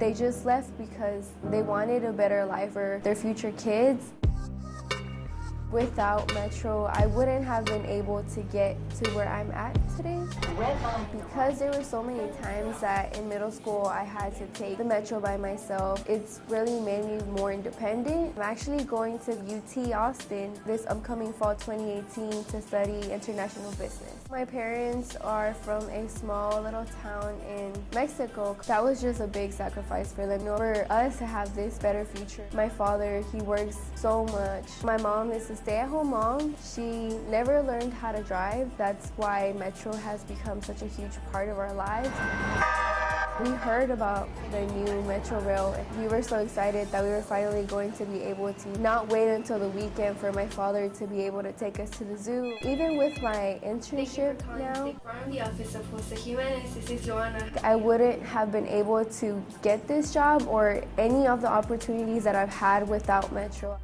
They just left because they wanted a better life for their future kids. Without Metro, I wouldn't have been able to get to where I'm at today. Because there were so many times that in middle school I had to take the Metro by myself, it's really made me more independent. I'm actually going to UT Austin this upcoming fall 2018 to study international business. My parents are from a small little town in Mexico. That was just a big sacrifice for them. For us to have this better future. My father, he works so much. My mom is a stay-at-home mom. She never learned how to drive. That's why Metro has become such a huge part of our lives. We heard about the new Metro Rail. We were so excited that we were finally going to be able to not wait until the weekend for my father to be able to take us to the zoo. Even with my internship now. I wouldn't have been able to get this job or any of the opportunities that I've had without Metro.